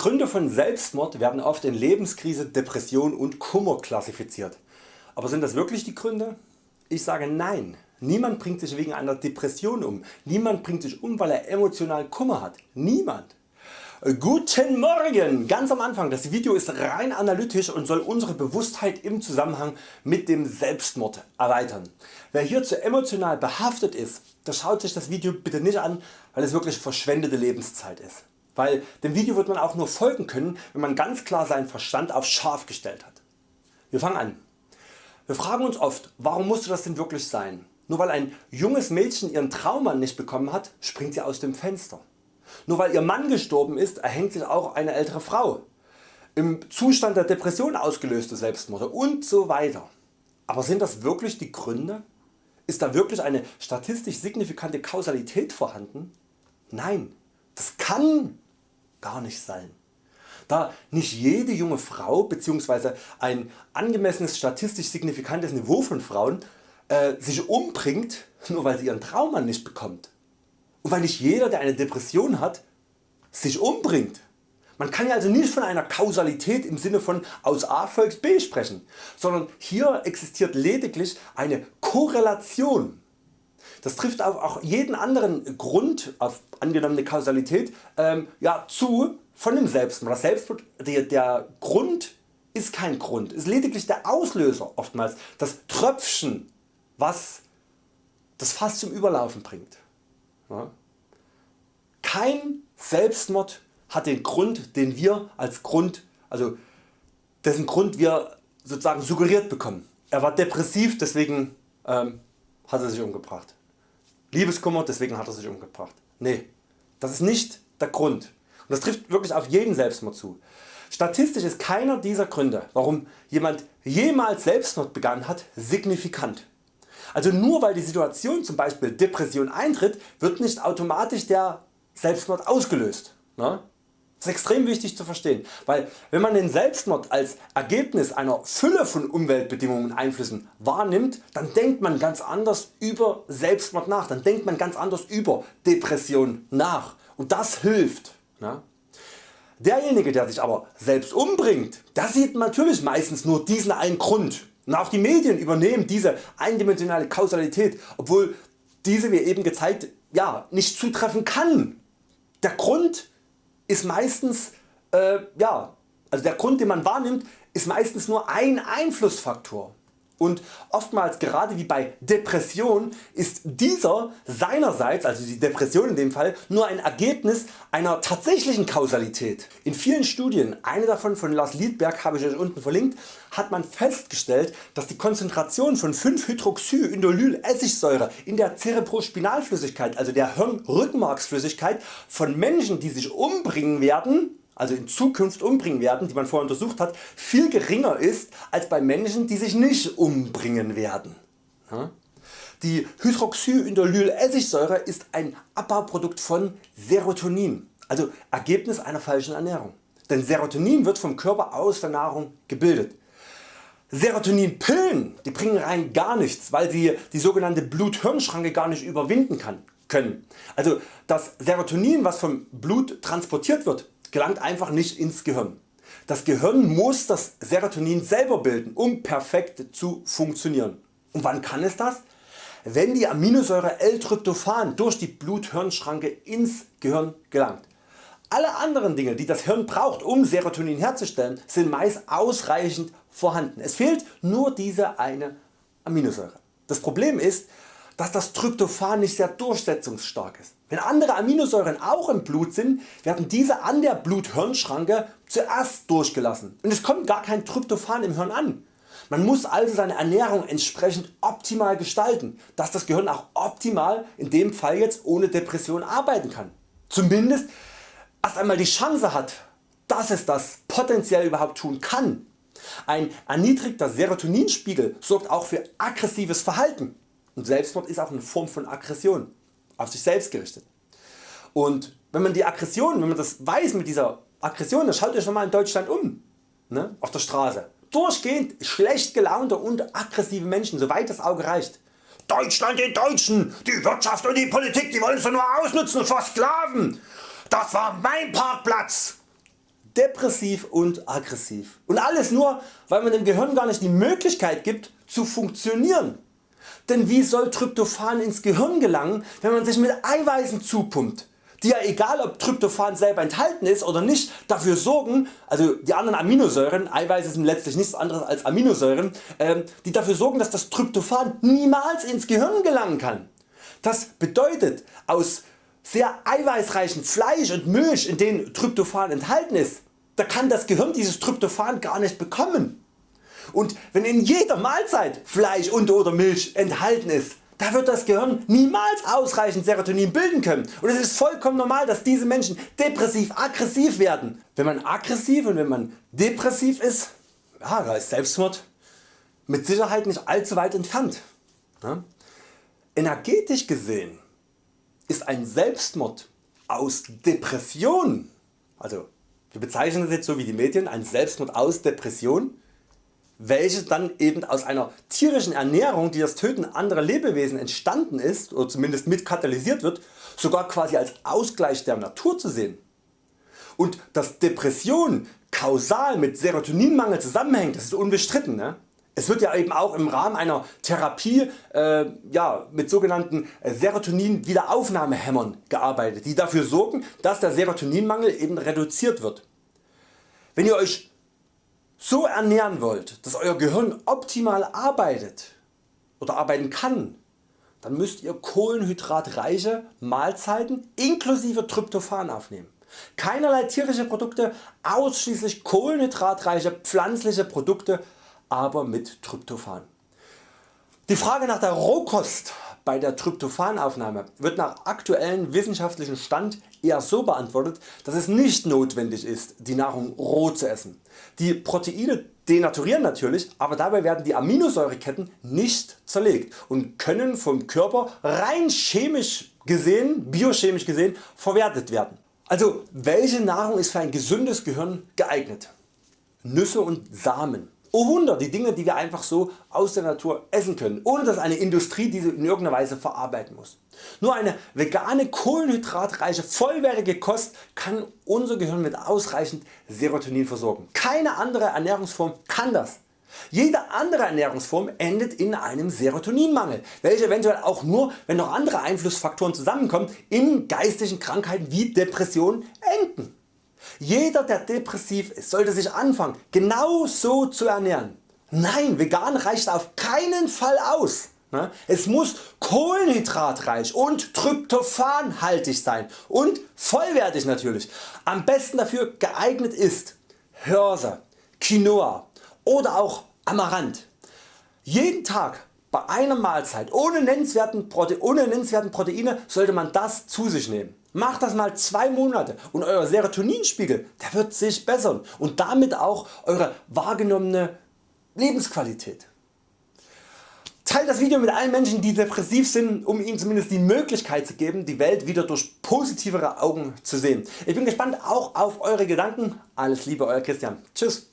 Gründe von Selbstmord werden oft in Lebenskrise, Depression und Kummer klassifiziert. Aber sind das wirklich die Gründe? Ich sage Nein. Niemand bringt sich wegen einer Depression um. Niemand bringt sich um weil er emotional Kummer hat. Niemand. Guten Morgen! Ganz am Anfang, das Video ist rein analytisch und soll unsere Bewusstheit im Zusammenhang mit dem Selbstmord erweitern. Wer hierzu emotional behaftet ist, der schaut sich das Video bitte nicht an, weil es wirklich verschwendete Lebenszeit ist. Weil dem Video wird man auch nur folgen können, wenn man ganz klar seinen Verstand auf scharf gestellt hat. Wir fangen an. Wir fragen uns oft, warum musste das denn wirklich sein? Nur weil ein junges Mädchen ihren Traummann nicht bekommen hat, springt sie aus dem Fenster. Nur weil ihr Mann gestorben ist, erhängt sich auch eine ältere Frau. Im Zustand der Depression ausgelöste Selbstmorde und so weiter. Aber sind das wirklich die Gründe? Ist da wirklich eine statistisch signifikante Kausalität vorhanden? Nein, das kann gar nicht sein. Da nicht jede junge Frau bzw. ein angemessenes statistisch signifikantes Niveau von Frauen äh, sich umbringt, nur weil sie ihren Traummann nicht bekommt. Und weil nicht jeder der eine Depression hat sich umbringt. Man kann ja also nicht von einer Kausalität im Sinne von aus A folgt B sprechen, sondern hier existiert lediglich eine Korrelation. Das trifft auf auch jeden anderen Grund auf angenommene Kausalität ähm, ja, zu von dem Selbstmord. Das der, der Grund ist kein Grund, ist lediglich der Auslöser oftmals, das Tröpfchen was das Fass zum Überlaufen bringt. Kein Selbstmord hat den Grund den wir als Grund, also dessen Grund wir sozusagen suggeriert bekommen. Er war depressiv deswegen ähm, hat er sich umgebracht. Liebeskummer deswegen hat er sich umgebracht. Nee, das ist nicht der Grund. Und das trifft wirklich auf jeden Selbstmord zu. Statistisch ist keiner dieser Gründe warum jemand jemals Selbstmord begangen hat signifikant. Also nur weil die Situation zum Beispiel Depression eintritt, wird nicht automatisch der Selbstmord ausgelöst. Ne? Das ist extrem wichtig zu verstehen, weil wenn man den Selbstmord als Ergebnis einer Fülle von Umweltbedingungen und Einflüssen wahrnimmt, dann denkt man ganz anders über Selbstmord nach, dann denkt man ganz anders über Depression nach und das hilft. Ne? Derjenige der sich aber selbst umbringt, der sieht natürlich meistens nur diesen einen Grund und auch die Medien übernehmen diese eindimensionale Kausalität, obwohl diese wie eben gezeigt ja, nicht zutreffen kann. Der Grund ist meistens, äh, ja, also der Grund den man wahrnimmt ist meistens nur ein Einflussfaktor und oftmals gerade wie bei Depression ist dieser seinerseits, also die Depression in dem Fall, nur ein Ergebnis einer tatsächlichen Kausalität. In vielen Studien, eine davon von Lars Liedberg habe ich Euch unten verlinkt, hat man festgestellt dass die Konzentration von 5-Hydroxyindolyl-Essigsäure in der Cerebrospinalflüssigkeit, also der Hirnrückenmarksflüssigkeit von Menschen die sich umbringen werden also in Zukunft umbringen werden, die man vorher untersucht hat, viel geringer ist als bei Menschen die sich nicht umbringen werden. Die Hydroxyindolyl-Essigsäure ist ein Abbauprodukt von Serotonin, also Ergebnis einer falschen Ernährung. Denn Serotonin wird vom Körper aus der Nahrung gebildet. Serotoninpillen die bringen rein gar nichts, weil sie die sogenannte Blut-Hirn-Schranke gar nicht überwinden können. Also das Serotonin was vom Blut transportiert wird gelangt einfach nicht ins Gehirn. Das Gehirn muss das Serotonin selber bilden um perfekt zu funktionieren. Und wann kann es das? Wenn die Aminosäure L-Tryptophan durch die Blut-Hirn-Schranke ins Gehirn gelangt. Alle anderen Dinge die das Hirn braucht um Serotonin herzustellen sind meist ausreichend vorhanden. Es fehlt nur diese eine Aminosäure. Das Problem ist dass das Tryptophan nicht sehr durchsetzungsstark ist. Wenn andere Aminosäuren auch im Blut sind, werden diese an der Blut-Hirn-Schranke zuerst durchgelassen und es kommt gar kein Tryptophan im Hirn an. Man muss also seine Ernährung entsprechend optimal gestalten, dass das Gehirn auch optimal in dem Fall jetzt ohne Depression arbeiten kann. Zumindest erst einmal die Chance hat, dass es das potenziell überhaupt tun kann. Ein erniedrigter Serotoninspiegel sorgt auch für aggressives Verhalten. Und Selbstmord ist auch eine Form von Aggression, auf sich selbst gerichtet. Und wenn man die Aggression, wenn man das weiß mit dieser Aggression, dann schaut euch mal in Deutschland um, ne, auf der Straße. Durchgehend schlecht gelaunte und aggressive Menschen, soweit das Auge reicht. Deutschland den Deutschen, die Wirtschaft und die Politik, die wollen es nur ausnutzen und versklaven. Das war mein Parkplatz. depressiv und aggressiv. Und alles nur weil man dem Gehirn gar nicht die Möglichkeit gibt zu funktionieren. Denn wie soll Tryptophan ins Gehirn gelangen wenn man sich mit Eiweißen zupumpt, die ja egal ob Tryptophan selber enthalten ist oder nicht dafür sorgen, also die anderen Aminosäuren, Eiweiße sind letztlich nichts anderes als Aminosäuren, ähm, die dafür sorgen dass das Tryptophan niemals ins Gehirn gelangen kann. Das bedeutet aus sehr eiweißreichen Fleisch und Milch in denen Tryptophan enthalten ist, da kann das Gehirn dieses Tryptophan gar nicht bekommen. Und wenn in jeder Mahlzeit Fleisch und oder Milch enthalten ist, da wird das Gehirn niemals ausreichend Serotonin bilden können und es ist vollkommen normal dass diese Menschen depressiv aggressiv werden. Wenn man aggressiv und wenn man depressiv ist, ja, da ist Selbstmord mit Sicherheit nicht allzu weit entfernt. Ja? Energetisch gesehen ist ein Selbstmord aus Depression, also wir bezeichnen das jetzt so wie die Medien, ein Selbstmord aus Depression, welche dann eben aus einer tierischen Ernährung die das Töten anderer Lebewesen entstanden ist oder zumindest mit katalysiert wird, sogar quasi als Ausgleich der Natur zu sehen. Und dass Depression kausal mit Serotoninmangel zusammenhängt, das ist unbestritten. Ne? Es wird ja eben auch im Rahmen einer Therapie äh, ja, mit sogenannten äh, Serotonin Wiederaufnahmehämmern gearbeitet, die dafür sorgen, dass der Serotoninmangel eben reduziert wird. Wenn ihr Euch so ernähren wollt, dass Euer Gehirn optimal arbeitet oder arbeiten kann, dann müsst ihr kohlenhydratreiche Mahlzeiten inklusive Tryptophan aufnehmen. Keinerlei tierische Produkte, ausschließlich kohlenhydratreiche pflanzliche Produkte aber mit Tryptophan. Die Frage nach der Rohkost bei der Tryptophanaufnahme wird nach aktuellem wissenschaftlichen Stand eher so beantwortet, dass es nicht notwendig ist die Nahrung roh zu essen. Die Proteine denaturieren natürlich, aber dabei werden die Aminosäureketten nicht zerlegt und können vom Körper rein chemisch gesehen, biochemisch gesehen verwertet werden. Also welche Nahrung ist für ein gesundes Gehirn geeignet? Nüsse und Samen Oh Wunder, die Dinge die wir einfach so aus der Natur essen können, ohne dass eine Industrie diese in irgendeiner Weise verarbeiten muss. Nur eine vegane kohlenhydratreiche vollwertige Kost kann unser Gehirn mit ausreichend Serotonin versorgen. Keine andere Ernährungsform kann das. Jede andere Ernährungsform endet in einem Serotoninmangel, welcher eventuell auch nur wenn noch andere Einflussfaktoren zusammenkommen in geistigen Krankheiten wie Depressionen enden. Jeder der depressiv ist sollte sich anfangen genau so zu ernähren. Nein vegan reicht auf keinen Fall aus. Ne? Es muss kohlenhydratreich und tryptophanhaltig sein und vollwertig natürlich. Am besten dafür geeignet ist Hirse, Quinoa oder auch Amaranth. Jeden Tag bei einer Mahlzeit ohne nennenswerten, Prote ohne nennenswerten Proteine sollte man das zu sich nehmen. Macht das mal 2 Monate und Euer Serotoninspiegel der wird sich bessern und damit auch Eure wahrgenommene Lebensqualität. Teilt das Video mit allen Menschen die depressiv sind um ihnen zumindest die Möglichkeit zu geben die Welt wieder durch positivere Augen zu sehen. Ich bin gespannt auch auf Eure Gedanken. Alles Liebe Euer Christian. Tschüss.